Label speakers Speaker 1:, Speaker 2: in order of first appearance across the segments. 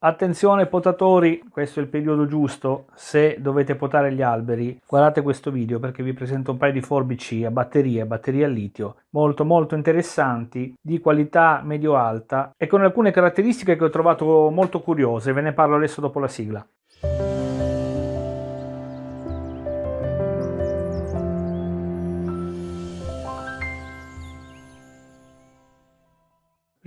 Speaker 1: Attenzione potatori, questo è il periodo giusto, se dovete potare gli alberi, guardate questo video perché vi presento un paio di forbici a batteria, batteria a litio, molto molto interessanti, di qualità medio-alta e con alcune caratteristiche che ho trovato molto curiose, ve ne parlo adesso dopo la sigla.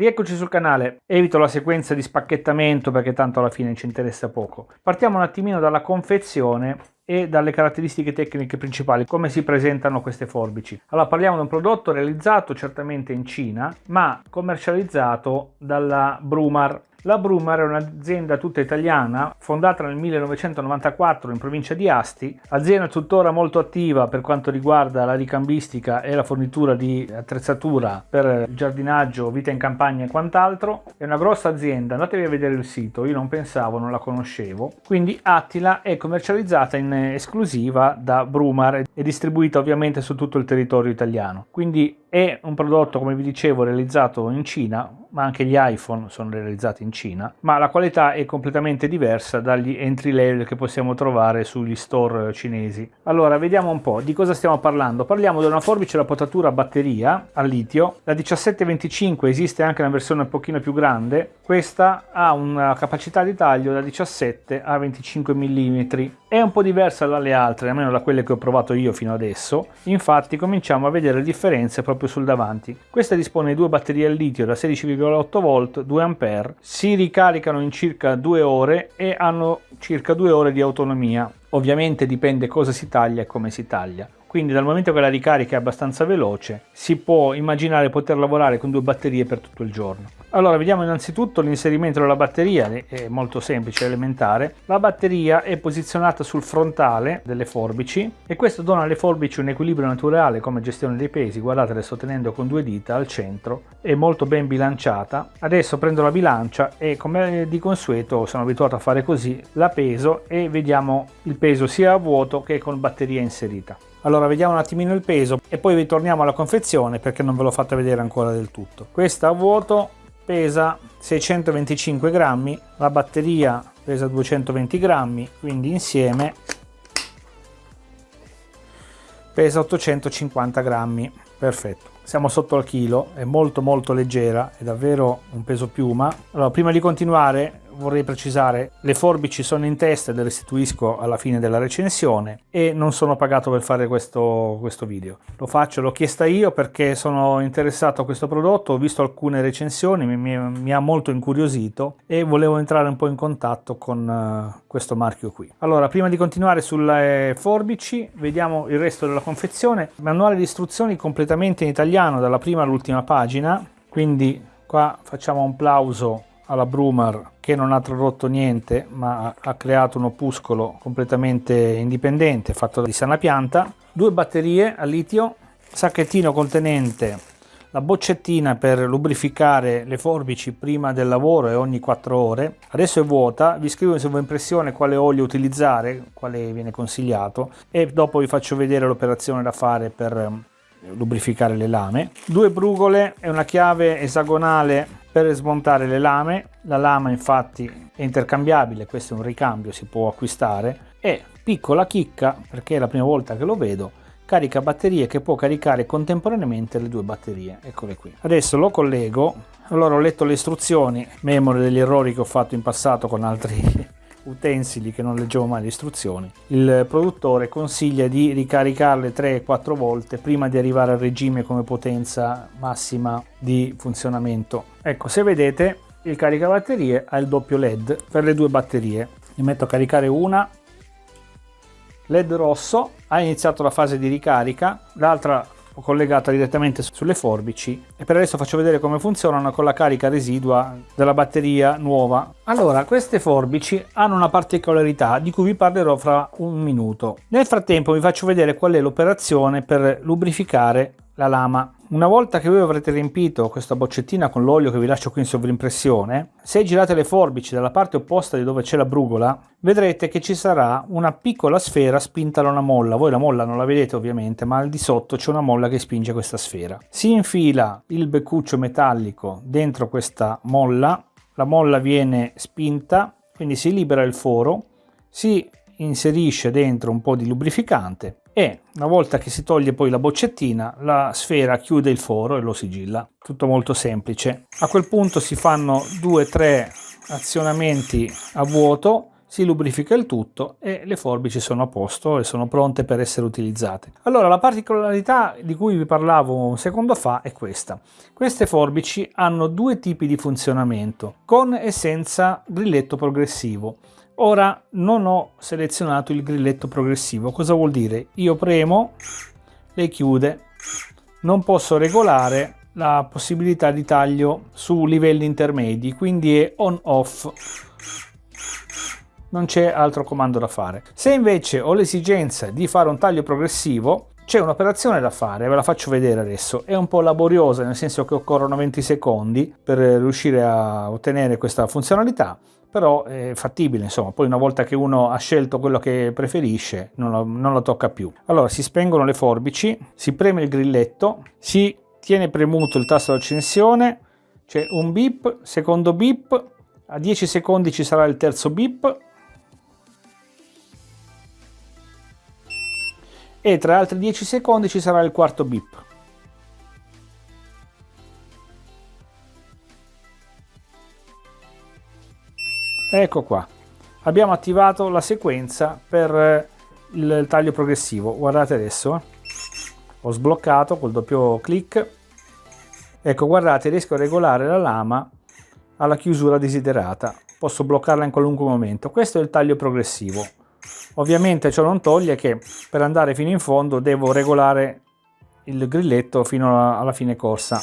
Speaker 1: Rieccoci sul canale, evito la sequenza di spacchettamento perché tanto alla fine ci interessa poco. Partiamo un attimino dalla confezione e dalle caratteristiche tecniche principali, come si presentano queste forbici. Allora parliamo di un prodotto realizzato certamente in Cina, ma commercializzato dalla Brumar la Brumar è un'azienda tutta italiana, fondata nel 1994 in provincia di Asti, azienda tuttora molto attiva per quanto riguarda la ricambistica e la fornitura di attrezzatura per giardinaggio, vita in campagna e quant'altro. È una grossa azienda, andatevi a vedere il sito, io non pensavo, non la conoscevo. Quindi Attila è commercializzata in esclusiva da Brumar e distribuita ovviamente su tutto il territorio italiano. Quindi è un prodotto, come vi dicevo, realizzato in Cina, ma anche gli iPhone sono realizzati in Cina, ma la qualità è completamente diversa dagli entry level che possiamo trovare sugli store cinesi. Allora, vediamo un po' di cosa stiamo parlando. Parliamo di una forbice da potatura a batteria a litio. La 1725 esiste anche una versione un pochino più grande. Questa ha una capacità di taglio da 17 a 25 mm è un po' diversa dalle altre, almeno da quelle che ho provato io fino adesso, infatti cominciamo a vedere differenze proprio sul davanti. Questa dispone di due batterie al litio da 16,8 volt, 2 A, si ricaricano in circa 2 ore e hanno circa 2 ore di autonomia. Ovviamente dipende cosa si taglia e come si taglia quindi dal momento che la ricarica è abbastanza veloce si può immaginare poter lavorare con due batterie per tutto il giorno. Allora vediamo innanzitutto l'inserimento della batteria, è molto semplice, elementare. La batteria è posizionata sul frontale delle forbici e questo dona alle forbici un equilibrio naturale come gestione dei pesi, guardate le sto tenendo con due dita al centro, è molto ben bilanciata. Adesso prendo la bilancia e come di consueto sono abituato a fare così, la peso e vediamo il peso sia a vuoto che con batteria inserita. Allora vediamo un attimino il peso e poi ritorniamo alla confezione perché non ve l'ho fatta vedere ancora del tutto. Questa a vuoto pesa 625 grammi, la batteria pesa 220 grammi, quindi insieme pesa 850 grammi. Perfetto, siamo sotto al chilo, è molto molto leggera, è davvero un peso piuma. Allora, prima di continuare vorrei precisare, le forbici sono in testa e le restituisco alla fine della recensione e non sono pagato per fare questo, questo video. Lo faccio, l'ho chiesta io perché sono interessato a questo prodotto, ho visto alcune recensioni, mi, mi, mi ha molto incuriosito e volevo entrare un po' in contatto con uh, questo marchio qui. Allora, prima di continuare sulle forbici, vediamo il resto della confezione. Manuale di istruzioni completamente in italiano dalla prima all'ultima pagina, quindi qua facciamo un plauso alla Brumar che non ha tradotto niente ma ha creato un opuscolo completamente indipendente fatto di sana pianta, due batterie a litio, sacchettino contenente la boccettina per lubrificare le forbici prima del lavoro e ogni 4 ore. Adesso è vuota, vi scrivo in sovraimpressione quale olio utilizzare, quale viene consigliato e dopo vi faccio vedere l'operazione da fare per lubrificare le lame. Due brugole e una chiave esagonale per smontare le lame. La lama infatti è intercambiabile questo è un ricambio si può acquistare. E piccola chicca perché è la prima volta che lo vedo carica batterie che può caricare contemporaneamente le due batterie. Eccole qui. Adesso lo collego. Allora ho letto le istruzioni memore degli errori che ho fatto in passato con altri utensili che non leggevo mai le istruzioni, il produttore consiglia di ricaricarle 3-4 volte prima di arrivare al regime come potenza massima di funzionamento. Ecco, se vedete il caricabatterie ha il doppio LED per le due batterie. Ne metto a caricare una, LED rosso, ha iniziato la fase di ricarica, l'altra collegata direttamente sulle forbici e per adesso faccio vedere come funzionano con la carica residua della batteria nuova. Allora, queste forbici hanno una particolarità di cui vi parlerò fra un minuto. Nel frattempo vi faccio vedere qual è l'operazione per lubrificare la lama. Una volta che voi avrete riempito questa boccettina con l'olio che vi lascio qui in sovrimpressione, se girate le forbici dalla parte opposta di dove c'è la brugola, vedrete che ci sarà una piccola sfera spinta da una molla. Voi la molla non la vedete ovviamente, ma al di sotto c'è una molla che spinge questa sfera. Si infila il beccuccio metallico dentro questa molla la molla viene spinta, quindi si libera il foro, si inserisce dentro un po' di lubrificante e una volta che si toglie poi la boccettina la sfera chiude il foro e lo sigilla tutto molto semplice a quel punto si fanno due o tre azionamenti a vuoto si lubrifica il tutto e le forbici sono a posto e sono pronte per essere utilizzate. Allora la particolarità di cui vi parlavo un secondo fa è questa. Queste forbici hanno due tipi di funzionamento, con e senza grilletto progressivo. Ora non ho selezionato il grilletto progressivo, cosa vuol dire? Io premo, le chiude, non posso regolare la possibilità di taglio su livelli intermedi, quindi è on off non c'è altro comando da fare. Se invece ho l'esigenza di fare un taglio progressivo, c'è un'operazione da fare, ve la faccio vedere adesso, è un po' laboriosa nel senso che occorrono 20 secondi per riuscire a ottenere questa funzionalità, però è fattibile insomma. Poi una volta che uno ha scelto quello che preferisce non lo, non lo tocca più. Allora si spengono le forbici si preme il grilletto si tiene premuto il tasto d'accensione c'è un bip secondo bip a 10 secondi ci sarà il terzo bip. E tra altri 10 secondi ci sarà il quarto bip ecco qua. Abbiamo attivato la sequenza per eh, il taglio progressivo. Guardate adesso. Ho sbloccato col doppio clic. Ecco guardate riesco a regolare la lama alla chiusura desiderata. Posso bloccarla in qualunque momento. Questo è il taglio progressivo. Ovviamente ciò non toglie che per andare fino in fondo devo regolare il grilletto fino alla fine corsa.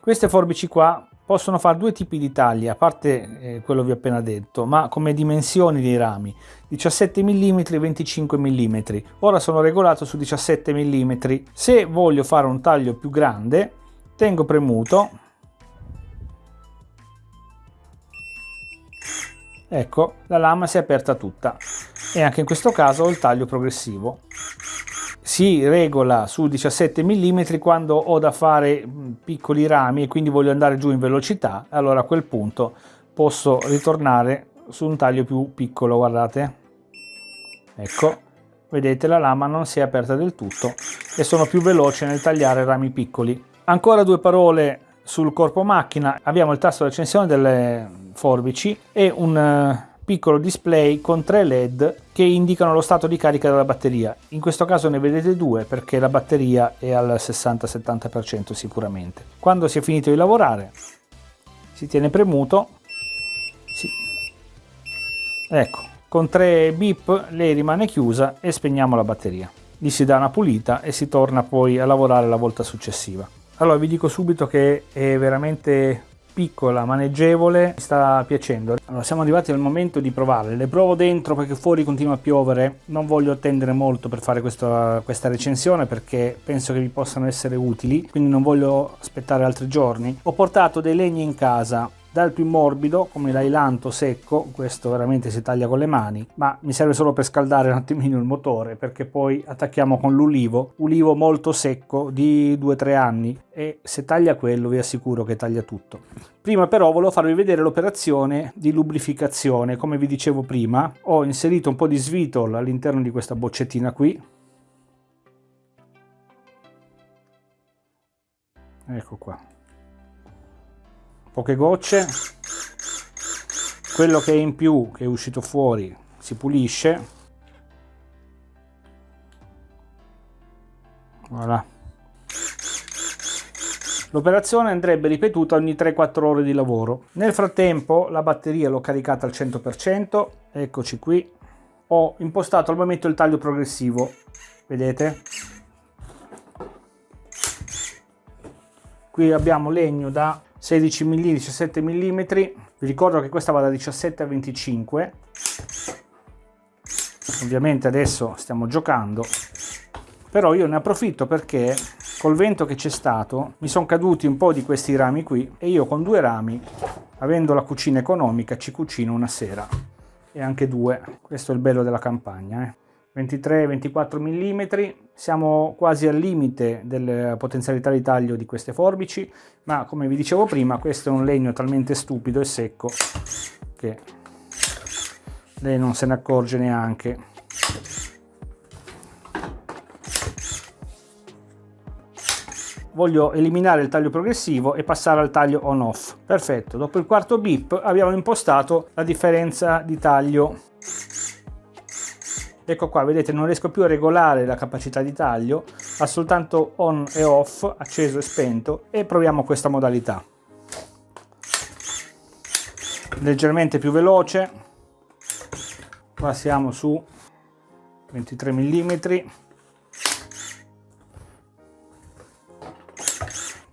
Speaker 1: Queste forbici qua possono fare due tipi di tagli, a parte eh, quello vi ho appena detto, ma come dimensioni dei rami, 17 mm e 25 mm. Ora sono regolato su 17 mm. Se voglio fare un taglio più grande, tengo premuto, ecco, la lama si è aperta tutta e anche in questo caso ho il taglio progressivo si regola su 17 mm quando ho da fare piccoli rami e quindi voglio andare giù in velocità allora a quel punto posso ritornare su un taglio più piccolo guardate. Ecco vedete la lama non si è aperta del tutto e sono più veloce nel tagliare rami piccoli. Ancora due parole sul corpo macchina. Abbiamo il tasto di accensione delle forbici e un piccolo display con tre led che indicano lo stato di carica della batteria. In questo caso ne vedete due perché la batteria è al 60-70% sicuramente. Quando si è finito di lavorare si tiene premuto, si... ecco, con tre beep lei rimane chiusa e spegniamo la batteria. Gli si dà una pulita e si torna poi a lavorare la volta successiva. Allora vi dico subito che è veramente piccola, maneggevole, mi sta piacendo. Allora siamo arrivati al momento di provarle, le provo dentro perché fuori continua a piovere, non voglio attendere molto per fare questa, questa recensione perché penso che vi possano essere utili, quindi non voglio aspettare altri giorni. Ho portato dei legni in casa, dal più morbido come l'ailanto secco questo veramente si taglia con le mani ma mi serve solo per scaldare un attimino il motore perché poi attacchiamo con l'ulivo ulivo molto secco di 2-3 anni e se taglia quello vi assicuro che taglia tutto. Prima però volevo farvi vedere l'operazione di lubrificazione. Come vi dicevo prima ho inserito un po' di svitol all'interno di questa boccettina qui. Ecco qua poche gocce quello che è in più che è uscito fuori si pulisce voilà L'operazione andrebbe ripetuta ogni 3-4 ore di lavoro. Nel frattempo la batteria l'ho caricata al 100%, eccoci qui. Ho impostato al momento il taglio progressivo, vedete? Qui abbiamo legno da 16 mm 17 mm vi ricordo che questa va da 17 a 25 ovviamente adesso stiamo giocando. Però io ne approfitto perché col vento che c'è stato mi sono caduti un po' di questi rami qui e io con due rami avendo la cucina economica ci cucino una sera. E anche due. Questo è il bello della campagna eh. 23-24 mm, siamo quasi al limite della potenzialità di taglio di queste forbici, ma come vi dicevo prima questo è un legno talmente stupido e secco che lei non se ne accorge neanche. Voglio eliminare il taglio progressivo e passare al taglio on off. Perfetto, dopo il quarto beep abbiamo impostato la differenza di taglio ecco qua vedete non riesco più a regolare la capacità di taglio ha soltanto on e off acceso e spento e proviamo questa modalità. Leggermente più veloce. Qua siamo su 23 mm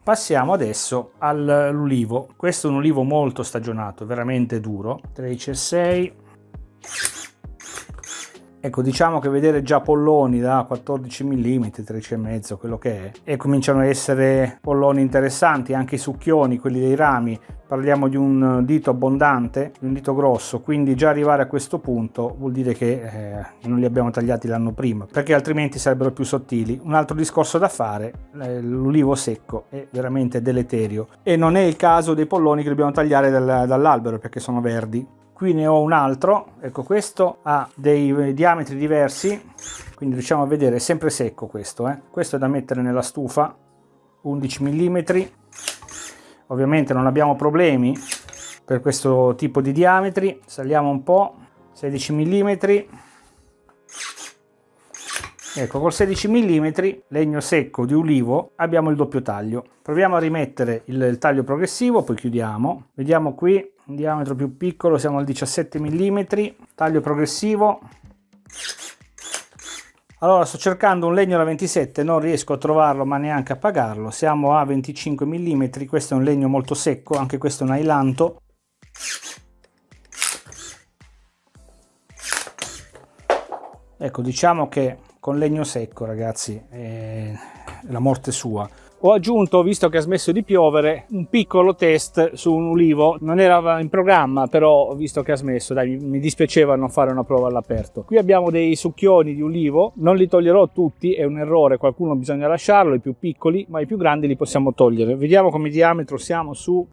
Speaker 1: passiamo adesso all'ulivo. Questo è un ulivo molto stagionato veramente duro. 13,6 Ecco, diciamo che vedere già polloni da 14 mm, 13,5, quello che è, e cominciano a essere polloni interessanti, anche i succhioni, quelli dei rami, parliamo di un dito abbondante, di un dito grosso, quindi già arrivare a questo punto vuol dire che eh, non li abbiamo tagliati l'anno prima, perché altrimenti sarebbero più sottili. Un altro discorso da fare, eh, l'ulivo secco è veramente deleterio e non è il caso dei polloni che dobbiamo tagliare dal, dall'albero perché sono verdi qui ne ho un altro. Ecco questo ha dei diametri diversi quindi riusciamo a vedere è sempre secco questo eh. questo è da mettere nella stufa 11 mm ovviamente non abbiamo problemi per questo tipo di diametri. Saliamo un po 16 mm ecco col 16 mm legno secco di ulivo abbiamo il doppio taglio. Proviamo a rimettere il, il taglio progressivo poi chiudiamo. Vediamo qui un diametro più piccolo siamo al 17 mm taglio progressivo. Allora sto cercando un legno da 27 non riesco a trovarlo ma neanche a pagarlo. Siamo a 25 mm questo è un legno molto secco anche questo è un ailanto. Ecco diciamo che con legno secco ragazzi è la morte sua ho aggiunto, visto che ha smesso di piovere, un piccolo test su un ulivo. Non era in programma, però visto che ha smesso, dai, mi dispiaceva non fare una prova all'aperto. Qui abbiamo dei succhioni di ulivo, non li toglierò tutti, è un errore, qualcuno bisogna lasciarlo, i più piccoli, ma i più grandi li possiamo togliere. Vediamo come diametro siamo su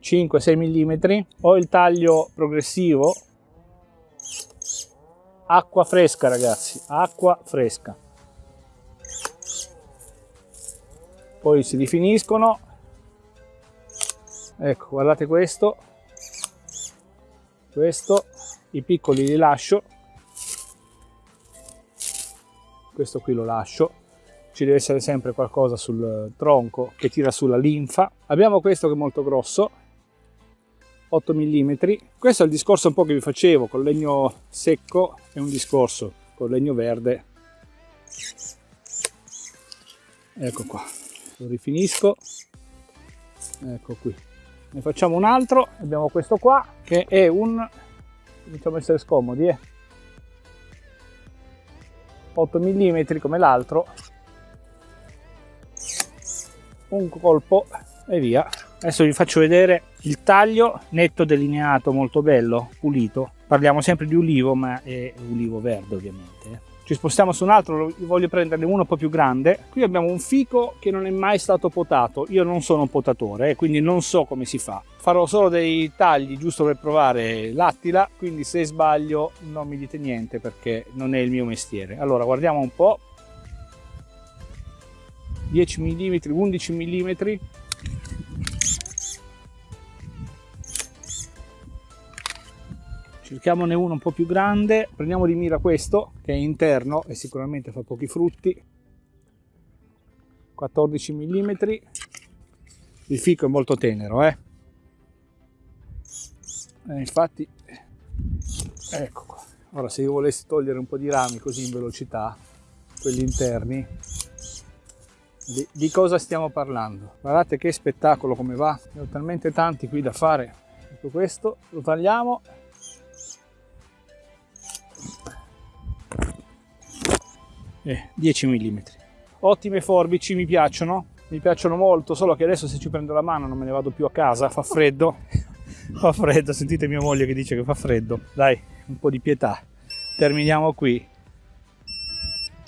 Speaker 1: 5-6 mm. Ho il taglio progressivo. Acqua fresca ragazzi, acqua fresca. Poi si rifiniscono. Ecco guardate questo. Questo i piccoli li lascio. Questo qui lo lascio. Ci deve essere sempre qualcosa sul tronco che tira sulla linfa. Abbiamo questo che è molto grosso 8 mm questo è il discorso un po' che vi facevo con legno secco è un discorso con legno verde. Ecco qua lo rifinisco. Ecco qui. Ne facciamo un altro. Abbiamo questo qua che è un cominciamo a essere scomodi eh? 8 mm come l'altro. Un colpo e via. Adesso vi faccio vedere il taglio netto delineato molto bello pulito. Parliamo sempre di ulivo ma è ulivo verde ovviamente eh ci spostiamo su un altro, voglio prenderne uno un po' più grande. Qui abbiamo un fico che non è mai stato potato, io non sono un potatore, eh, quindi non so come si fa. Farò solo dei tagli giusto per provare l'attila, quindi se sbaglio non mi dite niente perché non è il mio mestiere. Allora guardiamo un po', 10 mm, 11 mm, cerchiamone uno un po' più grande. Prendiamo di mira questo che è interno e sicuramente fa pochi frutti. 14 mm il fico è molto tenero eh? eh infatti ecco qua. Ora se io volessi togliere un po' di rami così in velocità quelli interni di, di cosa stiamo parlando? Guardate che spettacolo come va. Ne ho talmente tanti qui da fare. Ecco questo lo tagliamo eh, 10 mm ottime forbici mi piacciono. Mi piacciono molto solo che adesso se ci prendo la mano non me ne vado più a casa fa freddo. Fa freddo sentite mia moglie che dice che fa freddo. Dai un po' di pietà. Terminiamo qui.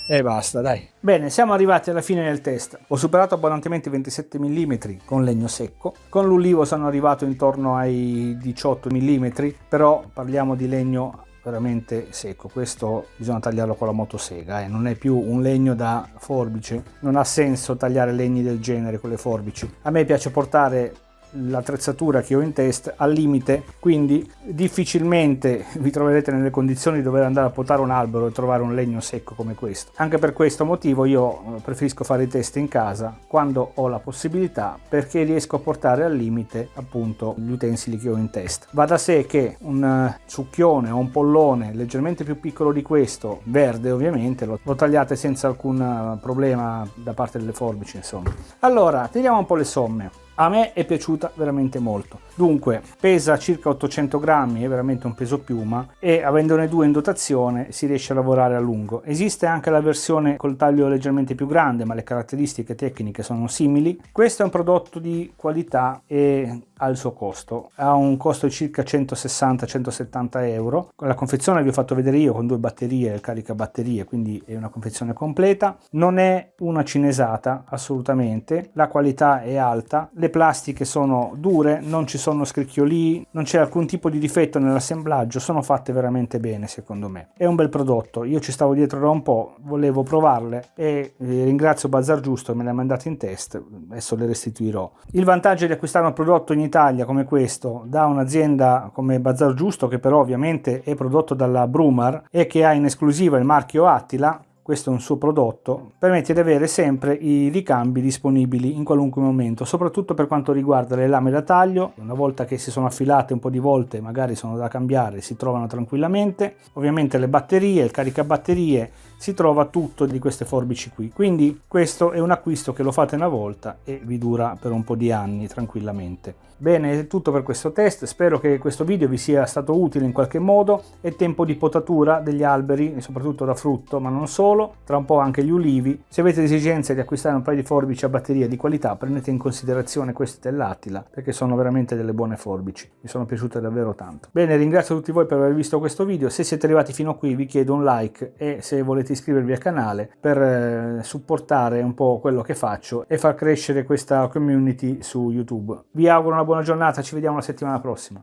Speaker 1: E basta dai. Bene siamo arrivati alla fine del test. Ho superato abbondantemente i 27 mm con legno secco. Con l'ulivo sono arrivato intorno ai 18 mm però parliamo di legno veramente secco. Questo bisogna tagliarlo con la motosega eh. non è più un legno da forbice. Non ha senso tagliare legni del genere con le forbici. A me piace portare l'attrezzatura che ho in test al limite quindi difficilmente vi troverete nelle condizioni di dover andare a potare un albero e trovare un legno secco come questo. Anche per questo motivo io eh, preferisco fare i test in casa quando ho la possibilità perché riesco a portare al limite appunto gli utensili che ho in test va da sé che un eh, succhione o un pollone leggermente più piccolo di questo verde ovviamente lo, lo tagliate senza alcun eh, problema da parte delle forbici insomma. Allora tiriamo un po' le somme a me è piaciuta veramente molto. Dunque pesa circa 800 grammi è veramente un peso piuma e avendone due in dotazione si riesce a lavorare a lungo. Esiste anche la versione col taglio leggermente più grande ma le caratteristiche tecniche sono simili. Questo è un prodotto di qualità e ha il suo costo. Ha un costo di circa 160-170 euro. La confezione vi ho fatto vedere io con due batterie carica batterie quindi è una confezione completa. Non è una cinesata assolutamente. La qualità è alta. Le plastiche sono dure non ci sono scricchioli non c'è alcun tipo di difetto nell'assemblaggio sono fatte veramente bene secondo me. È un bel prodotto. Io ci stavo dietro da un po' volevo provarle e eh, ringrazio Bazar Giusto me le ha mandate in test adesso le restituirò. Il vantaggio di acquistare un prodotto in Italia come questo da un'azienda come Bazar Giusto che però ovviamente è prodotto dalla Brumar e che ha in esclusiva il marchio Attila questo è un suo prodotto, permette di avere sempre i ricambi disponibili in qualunque momento, soprattutto per quanto riguarda le lame da taglio, una volta che si sono affilate un po' di volte magari sono da cambiare, si trovano tranquillamente, ovviamente le batterie, il caricabatterie, si trova tutto di queste forbici qui, quindi questo è un acquisto che lo fate una volta e vi dura per un po' di anni tranquillamente. Bene, è tutto per questo test, spero che questo video vi sia stato utile in qualche modo, è tempo di potatura degli alberi, soprattutto da frutto, ma non solo, tra un po' anche gli ulivi. Se avete esigenza di acquistare un paio di forbici a batteria di qualità, prendete in considerazione queste dell'Attila, perché sono veramente delle buone forbici, mi sono piaciute davvero tanto. Bene, ringrazio tutti voi per aver visto questo video, se siete arrivati fino a qui vi chiedo un like e se volete iscrivervi al canale per eh, supportare un po' quello che faccio e far crescere questa community su YouTube. Vi auguro una buona giornata, ci vediamo la settimana prossima.